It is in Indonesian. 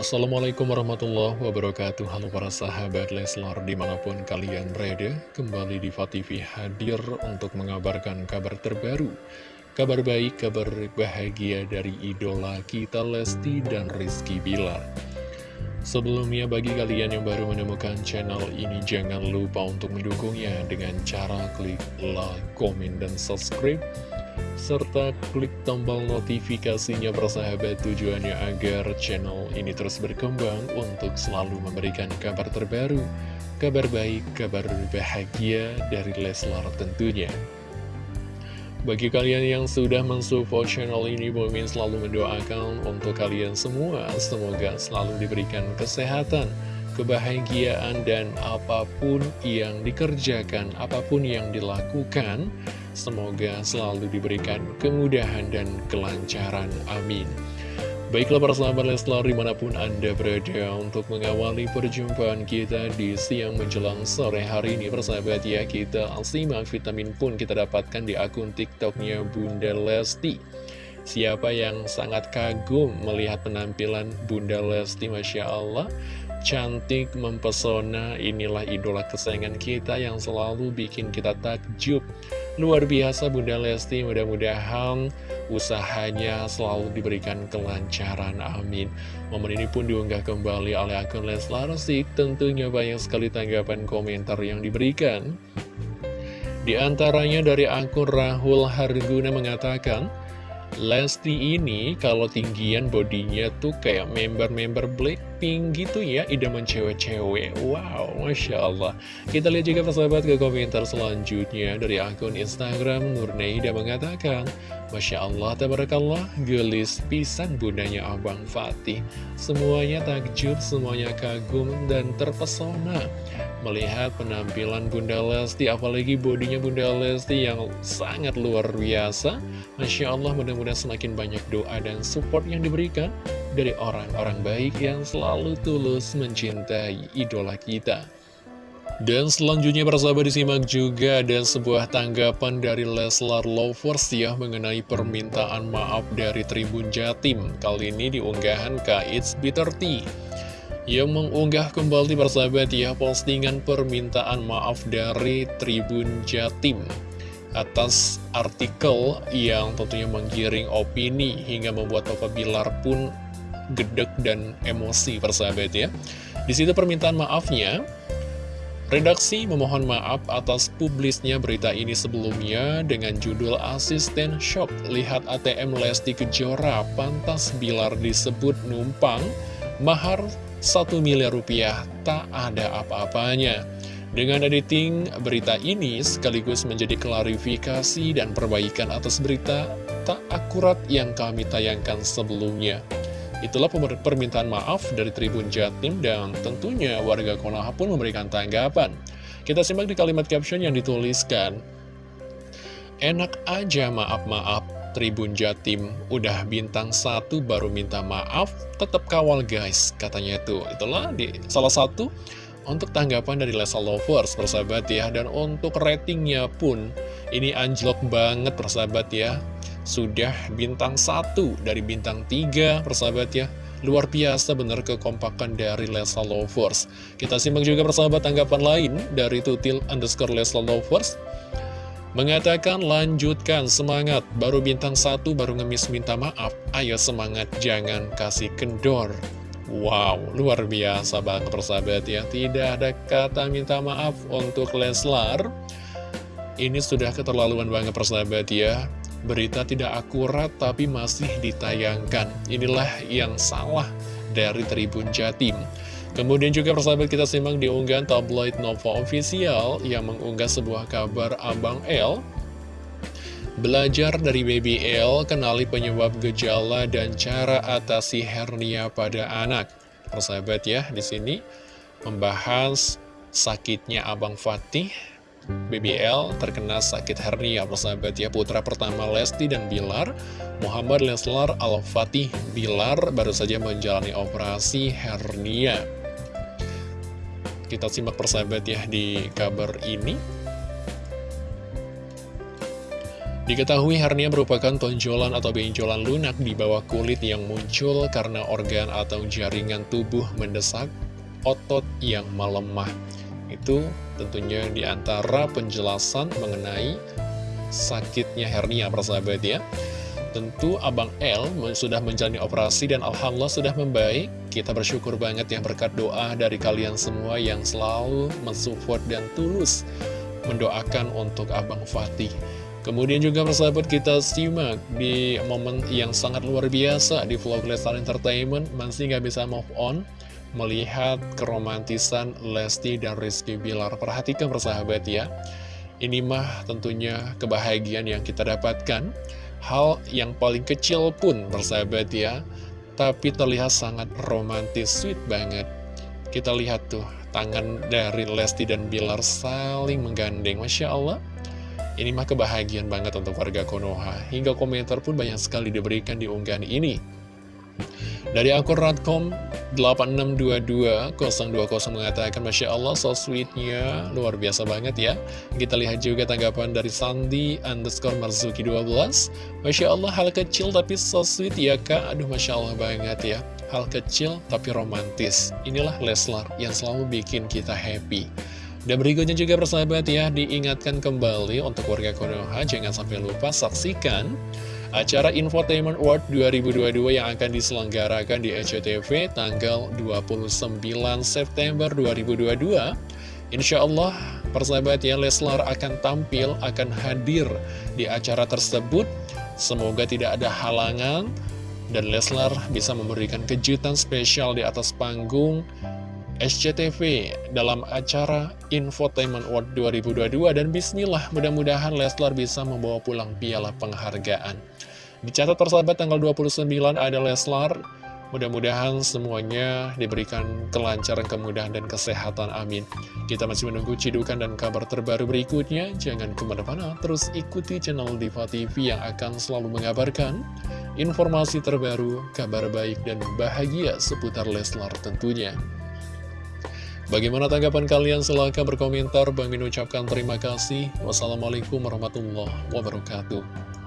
Assalamualaikum warahmatullahi wabarakatuh. Halo para sahabat Leslar di mana pun kalian berada Kembali di TV hadir untuk mengabarkan kabar terbaru. Kabar baik, kabar bahagia dari idola kita Lesti dan Rizky Bilar. Sebelumnya bagi kalian yang baru menemukan channel ini Jangan lupa untuk mendukungnya dengan cara klik like, komen, dan subscribe serta klik tombol notifikasinya persahabat tujuannya agar channel ini terus berkembang untuk selalu memberikan kabar terbaru, kabar baik, kabar bahagia dari Leslar tentunya. Bagi kalian yang sudah mensupport channel ini, Bomin selalu mendoakan untuk kalian semua, semoga selalu diberikan kesehatan, kebahagiaan, dan apa pun yang dikerjakan, apa pun yang dilakukan, Semoga selalu diberikan kemudahan dan kelancaran. Amin. Baiklah para sahabat Leslar di mana pun Anda berada untuk mengawali perjumpaan kita di siang menjelang sore hari ini Persahabat ya kita simak vitamin pun kita dapatkan di akun tiktoknya Bunda Lesti Siapa yang sangat kagum melihat penampilan Bunda Lesti Masya Allah Cantik, mempesona, inilah idola kesayangan kita yang selalu bikin kita takjub Luar biasa Bunda Lesti, mudah-mudahan usahanya selalu diberikan kelancaran, amin. Momen ini pun diunggah kembali oleh akun Leslar Sik, tentunya banyak sekali tanggapan komentar yang diberikan. Di antaranya dari akun Rahul Harguna mengatakan, Lesti ini kalau tinggian bodinya tuh kayak member-member Blackpink gitu ya Idaman cewek-cewek Wow, Masya Allah Kita lihat juga persahabat ke komentar selanjutnya Dari akun Instagram Nurneida mengatakan Masya Allah, tabarakallah, gelis pisan bundanya Abang Fatih. Semuanya takjub, semuanya kagum dan terpesona. Melihat penampilan Bunda Lesti, apalagi bodinya Bunda Lesti yang sangat luar biasa. Masya Allah, mudah-mudahan semakin banyak doa dan support yang diberikan dari orang-orang baik yang selalu tulus mencintai idola kita. Dan selanjutnya persahabat disimak juga ada sebuah tanggapan dari Leslar Lovers ya mengenai permintaan maaf dari Tribun Jatim. Kali ini diunggahan It's Bitter Tea yang mengunggah kembali persahabat ya postingan permintaan maaf dari Tribun Jatim atas artikel yang tentunya menggiring opini hingga membuat Papa Bilar pun gedek dan emosi persahabat ya. Di situ permintaan maafnya Redaksi memohon maaf atas publisnya berita ini sebelumnya dengan judul Asisten Shock Lihat ATM Lesti Kejora pantas Bilar disebut numpang Mahar 1 miliar rupiah tak ada apa-apanya Dengan editing berita ini sekaligus menjadi klarifikasi dan perbaikan atas berita tak akurat yang kami tayangkan sebelumnya Itulah permintaan maaf dari Tribun Jatim dan tentunya warga Konoha pun memberikan tanggapan. Kita simak di kalimat caption yang dituliskan. Enak aja maaf-maaf, Tribun Jatim udah bintang satu baru minta maaf, tetap kawal guys, katanya itu. Itulah di salah satu untuk tanggapan dari Lesa Lovers, persahabat ya. Dan untuk ratingnya pun, ini anjlok banget persahabat ya sudah bintang satu dari bintang tiga persahabat ya Luar biasa benar kekompakan dari Lesa Lovers Kita simak juga persahabat tanggapan lain dari tutil underscore Lesa Lovers Mengatakan lanjutkan semangat. Baru bintang satu baru ngemis minta maaf. Ayo semangat jangan kasih kendor. Wow, luar biasa banget persahabat ya. Tidak ada kata minta maaf untuk Leslar. Ini sudah keterlaluan banget persahabat ya. Berita tidak akurat tapi masih ditayangkan. Inilah yang salah dari Tribun Jatim. Kemudian juga persahabat kita simak di unggahan tabloid Nova Official yang mengunggah sebuah kabar Abang L. Belajar dari Baby L, kenali penyebab gejala dan cara atasi hernia pada anak. Persahabat ya, di sini membahas sakitnya Abang Fatih BBL terkena sakit hernia persahabat ya putra pertama Lesti dan Bilar Muhammad Leslar Al-Fatih Bilar baru saja menjalani operasi hernia kita simak persahabat ya di kabar ini Diketahui hernia merupakan tonjolan atau benjolan lunak di bawah kulit yang muncul karena organ atau jaringan tubuh mendesak otot yang melemah. Itu tentunya di antara penjelasan mengenai sakitnya hernia persahabat ya. Tentu Abang L sudah menjalani operasi dan Alhamdulillah sudah membaik. Kita bersyukur banget yang berkat doa dari kalian semua yang selalu mensupport dan tulus mendoakan untuk Abang Fatih. Kemudian juga persahabat kita simak di momen yang sangat luar biasa di vlog Lestar Entertainment masih nggak bisa move on melihat keromantisan Lesti dan Rizky Bilar. Perhatikan persahabat ya, ini mah tentunya kebahagiaan yang kita dapatkan Hal yang paling kecil pun bersahabat ya. Tapi terlihat sangat romantis, sweet banget. Kita lihat tuh, tangan dari Lesti dan Bilar saling menggandeng. Masya Allah. Ini mah kebahagiaan banget untuk warga Konoha. Hingga komentar pun banyak sekali diberikan di unggahan ini. Dari akun Radcom 8622 020 mengatakan Masya Allah so sweetnya. Luar biasa banget ya. Kita lihat juga tanggapan dari Sandi underscore Marzuki 12 Masya Allah hal kecil tapi so sweet ya kak. Aduh Masya Allah banget ya. Hal kecil tapi romantis. Inilah Leslar yang selalu bikin kita happy. Dan berikutnya juga persahabat ya, diingatkan kembali untuk warga Konoha, jangan sampai lupa saksikan acara Infotainment World 2022 yang akan diselenggarakan di SCTV tanggal 29 September 2022. Insya Allah, persahabat ya, Leslar akan tampil, akan hadir di acara tersebut. Semoga tidak ada halangan, dan Leslar bisa memberikan kejutan spesial di atas panggung SCTV dalam acara Infotainment World 2022 dan bismillah mudah-mudahan Leslar bisa membawa pulang piala penghargaan. Dicatat persahabat tanggal 29 ada Leslar, mudah-mudahan semuanya diberikan kelancaran, kemudahan, dan kesehatan, amin. Kita masih menunggu cidukan dan kabar terbaru berikutnya, jangan ke mana-mana, terus ikuti channel Diva TV yang akan selalu mengabarkan informasi terbaru, kabar baik, dan bahagia seputar Leslar tentunya. Bagaimana tanggapan kalian? Silahkan berkomentar. Bang Min ucapkan terima kasih. Wassalamualaikum warahmatullahi wabarakatuh.